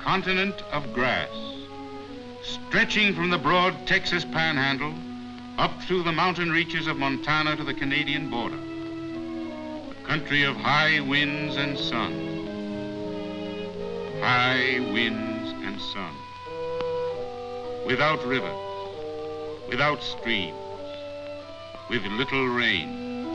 continent of grass, stretching from the broad Texas panhandle up through the mountain reaches of Montana to the Canadian border. A country of high winds and sun. High winds and sun. Without rivers, without streams, with little rain.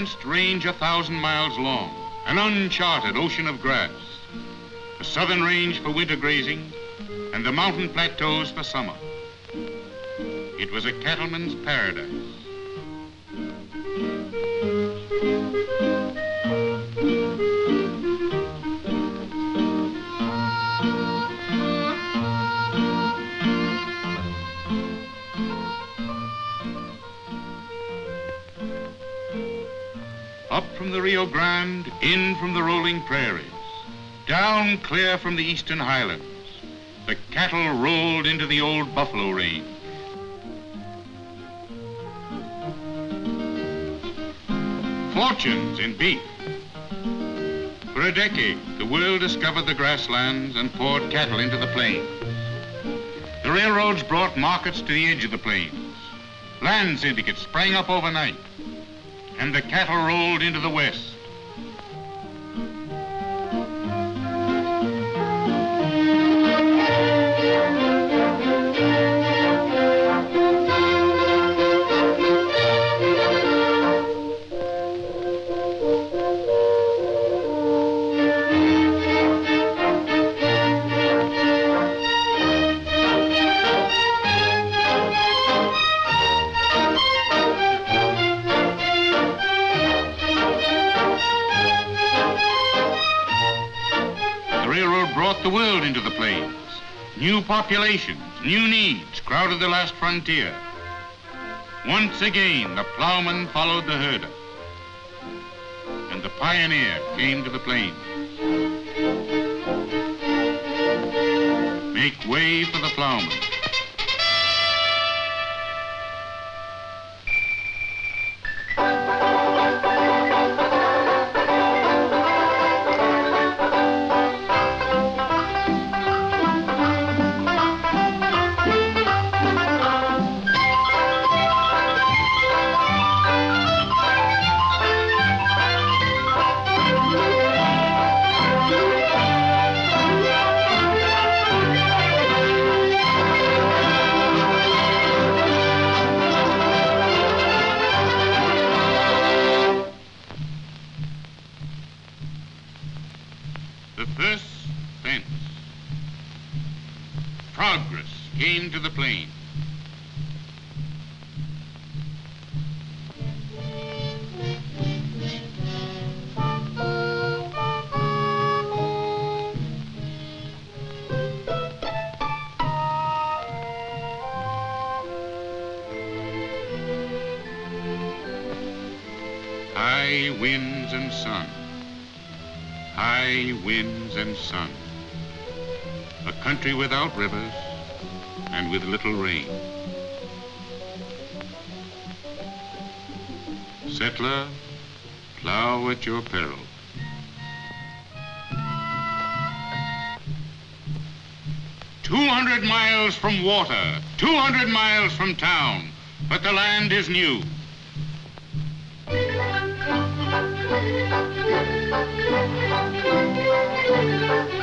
An unfenced range a thousand miles long, an uncharted ocean of grass, the southern range for winter grazing, and the mountain plateaus for summer. It was a cattleman's paradise. Up from the Rio Grande, in from the rolling prairies, down clear from the eastern highlands, the cattle rolled into the old buffalo range. Fortunes in beef. For a decade, the world discovered the grasslands and poured cattle into the plains. The railroads brought markets to the edge of the plains. Land syndicates sprang up overnight and the cattle rolled into the west. Populations, new needs crowded the last frontier. Once again, the plowman followed the herder. And the pioneer came to the plains. Make way for the plowman. High winds and sun high winds and sun. A country without rivers and with little rain. Settler, plow at your peril. Two hundred miles from water, two hundred miles from town, but the land is new. Música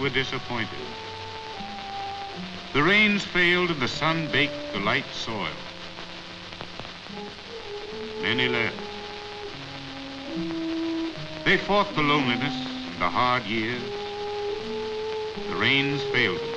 were disappointed. The rains failed and the sun baked the light soil. Many left. They fought the loneliness and the hard years. The rains failed them.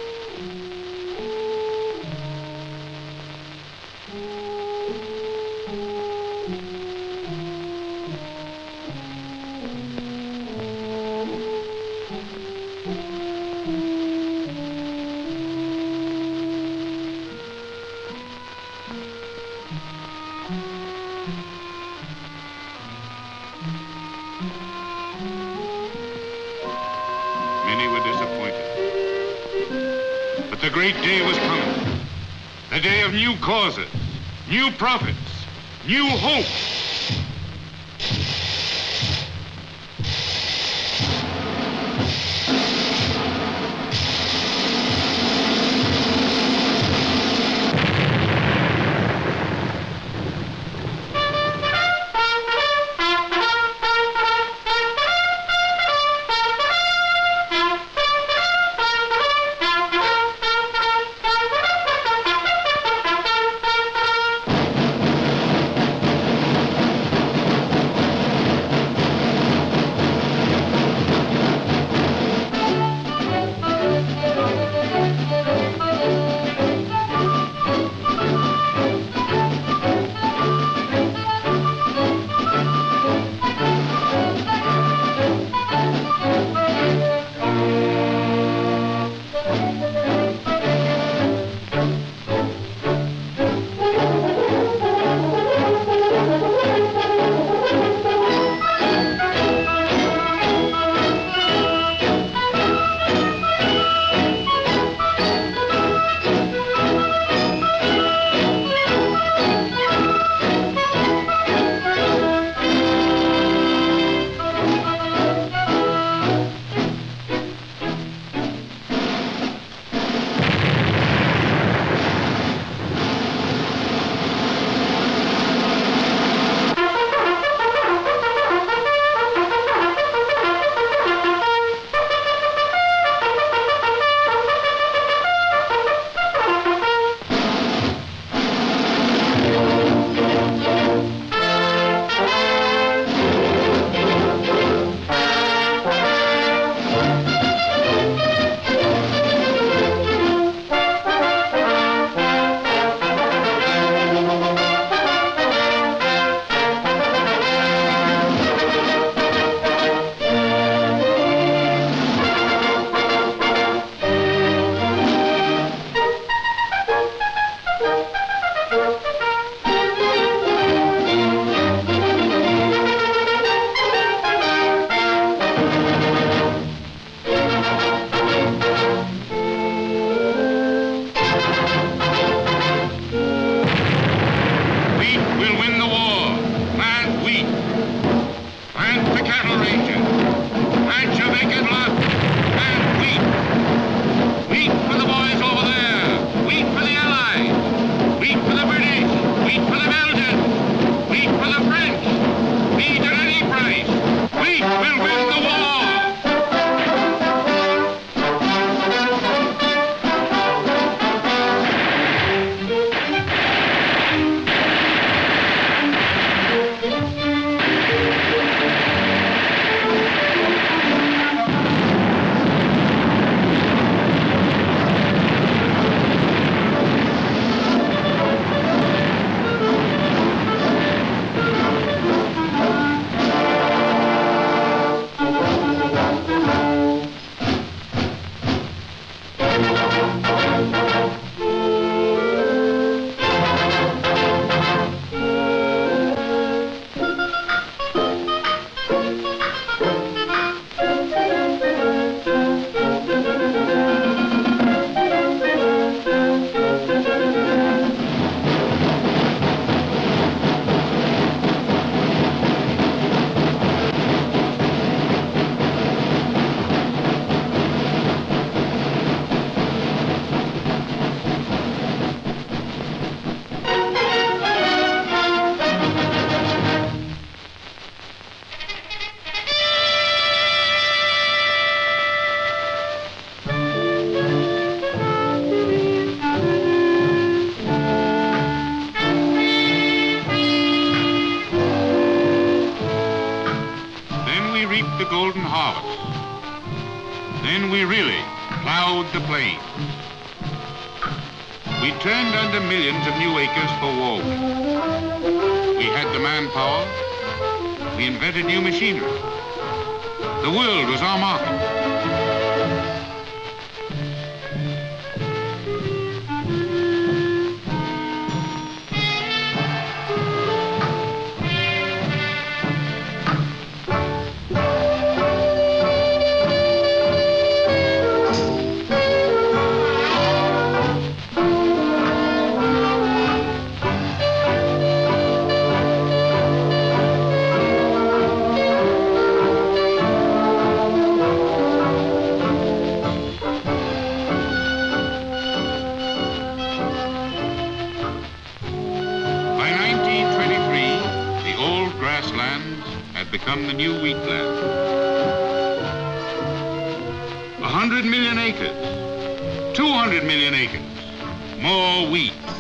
Great day was coming. The day of new causes, new profits, new hope. Then we really plowed the plain. We turned under millions of new acres for war. We had the manpower. We invented new machinery. The world was our market. Become the new wheat. A hundred million acres, 200 million acres, more wheat.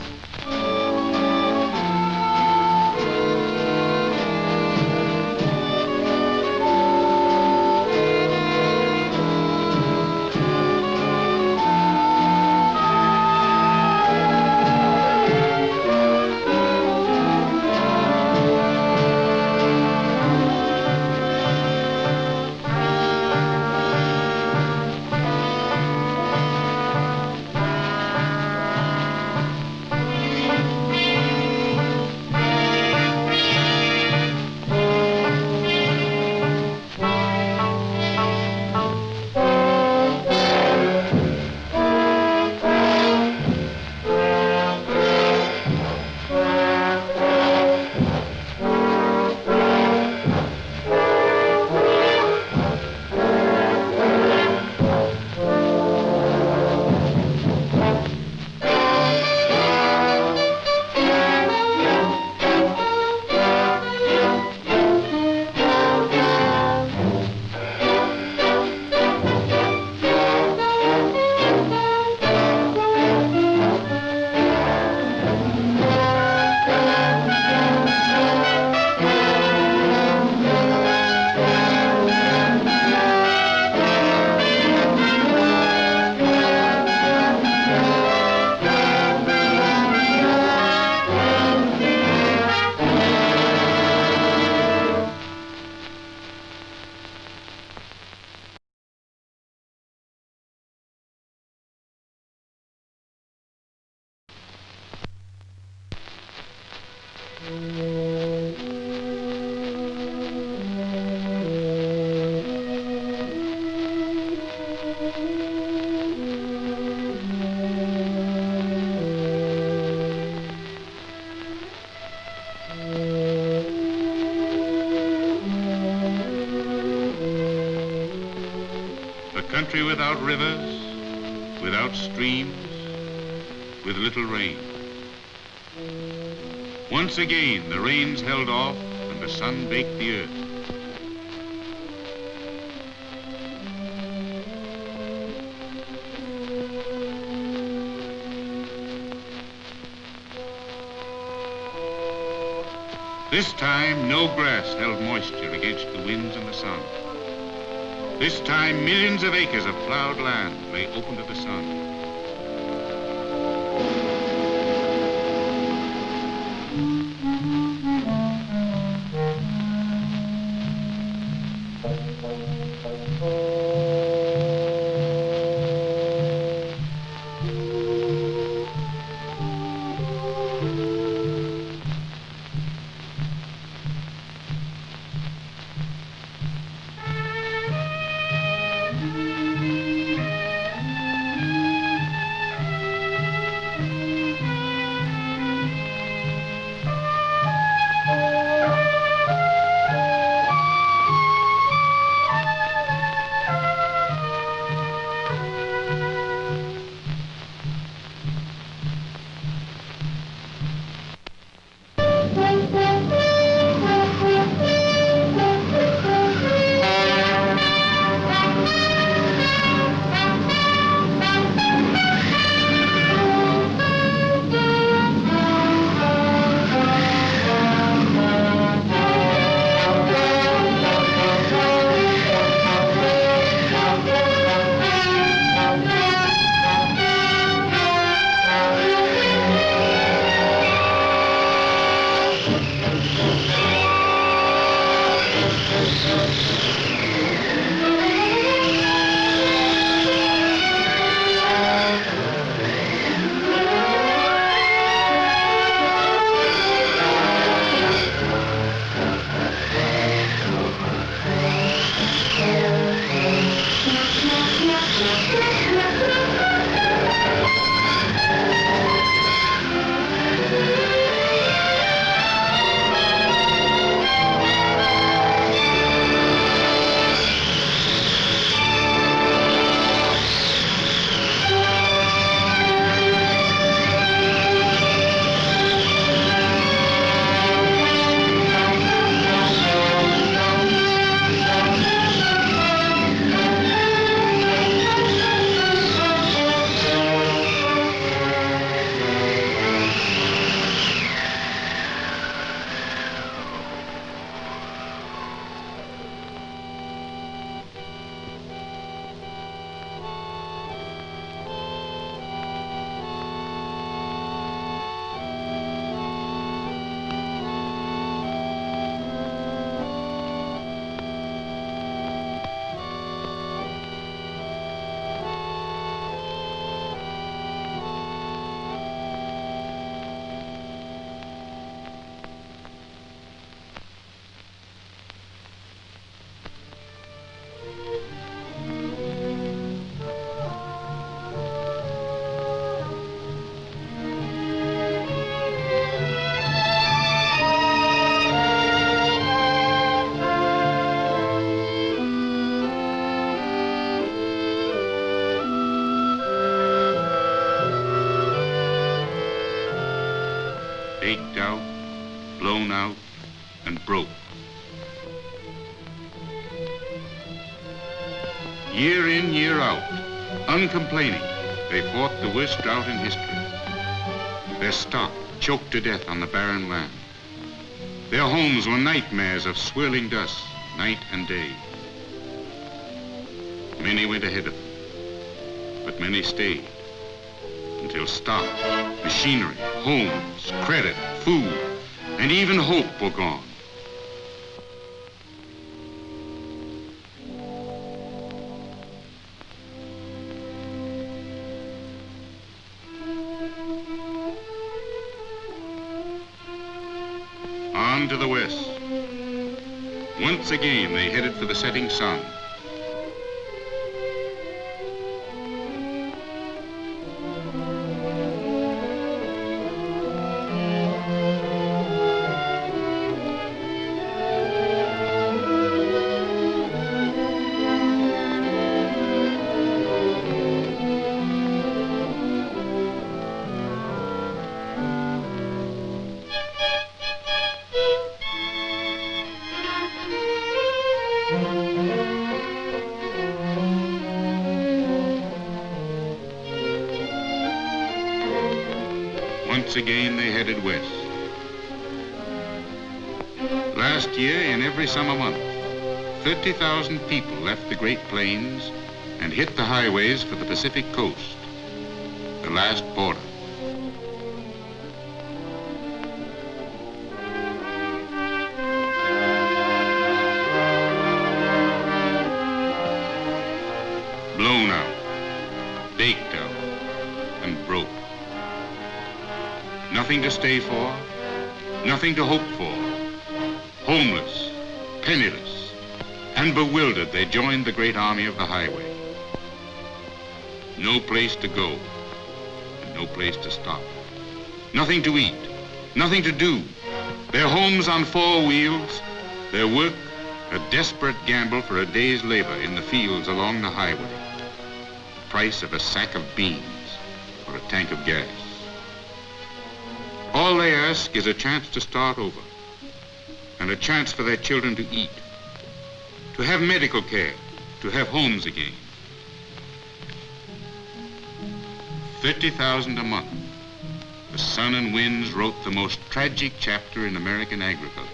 Without rivers, without streams, with little rain. Once again, the rains held off and the sun baked the earth. This time, no grass held moisture against the winds and the sun. This time, millions of acres of plowed land lay open to the sun. Baked out, blown out, and broke. Year in, year out, uncomplaining, they fought the worst drought in history. Their stock choked to death on the barren land. Their homes were nightmares of swirling dust, night and day. Many went ahead of them, but many stayed until stock, machinery, homes, credit, food, and even hope were gone. On to the west. Once again, they headed for the setting sun. Again, they headed west. Last year, in every summer month, 30,000 people left the Great Plains and hit the highways for the Pacific coast, the last border. Nothing to stay for, nothing to hope for. Homeless, penniless, and bewildered, they joined the great army of the highway. No place to go, and no place to stop. Nothing to eat, nothing to do. Their homes on four wheels, their work a desperate gamble for a day's labor in the fields along the highway. The price of a sack of beans or a tank of gas. All they ask is a chance to start over and a chance for their children to eat, to have medical care, to have homes again. 50,000 a month. The sun and winds wrote the most tragic chapter in American agriculture.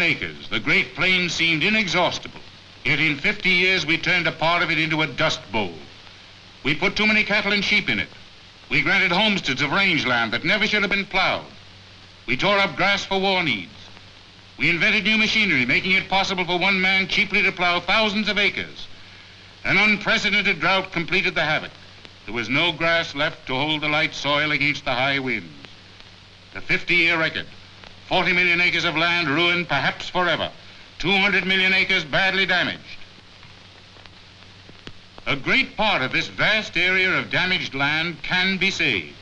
Million acres, the Great Plains seemed inexhaustible. Yet in 50 years, we turned a part of it into a dust bowl. We put too many cattle and sheep in it. We granted homesteads of rangeland that never should have been plowed. We tore up grass for war needs. We invented new machinery, making it possible for one man cheaply to plow thousands of acres. An unprecedented drought completed the havoc. There was no grass left to hold the light soil against the high winds. The 50-year record, 40 million acres of land ruined perhaps forever, 200 million acres badly damaged. A great part of this vast area of damaged land can be saved.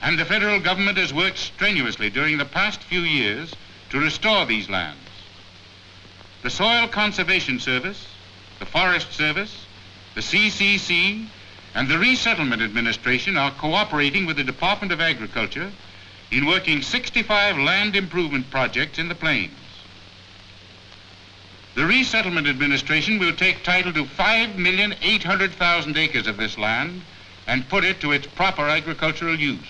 And the federal government has worked strenuously during the past few years to restore these lands. The Soil Conservation Service, the Forest Service, the CCC, and the Resettlement Administration are cooperating with the Department of Agriculture in working 65 land improvement projects in the plains. The Resettlement Administration will take title to 5,800,000 acres of this land and put it to its proper agricultural use.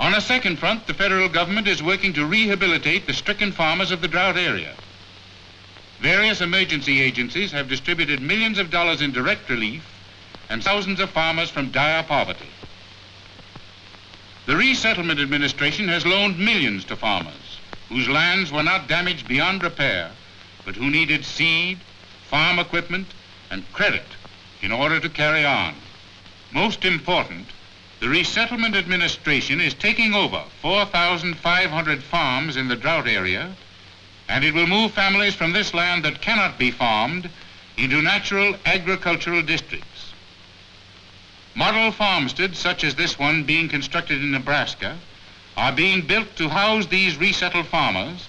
On a second front, the federal government is working to rehabilitate the stricken farmers of the drought area. Various emergency agencies have distributed millions of dollars in direct relief and thousands of farmers from dire poverty. The Resettlement Administration has loaned millions to farmers whose lands were not damaged beyond repair, but who needed seed, farm equipment, and credit in order to carry on. Most important, the Resettlement Administration is taking over 4,500 farms in the drought area, and it will move families from this land that cannot be farmed into natural agricultural districts. Model farmsteads such as this one being constructed in Nebraska are being built to house these resettled farmers,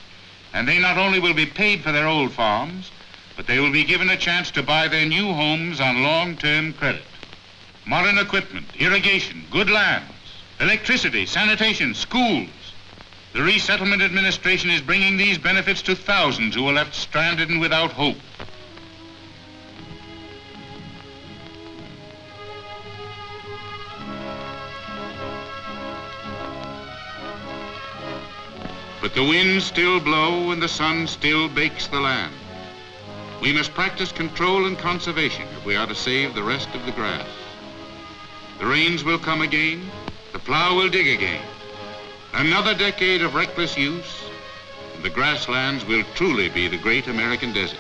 and they not only will be paid for their old farms, but they will be given a chance to buy their new homes on long-term credit modern equipment, irrigation, good lands, electricity, sanitation, schools. The Resettlement Administration is bringing these benefits to thousands who are left stranded and without hope. The winds still blow and the sun still bakes the land. We must practice control and conservation if we are to save the rest of the grass. The rains will come again. The plow will dig again. Another decade of reckless use, and the grasslands will truly be the great American desert.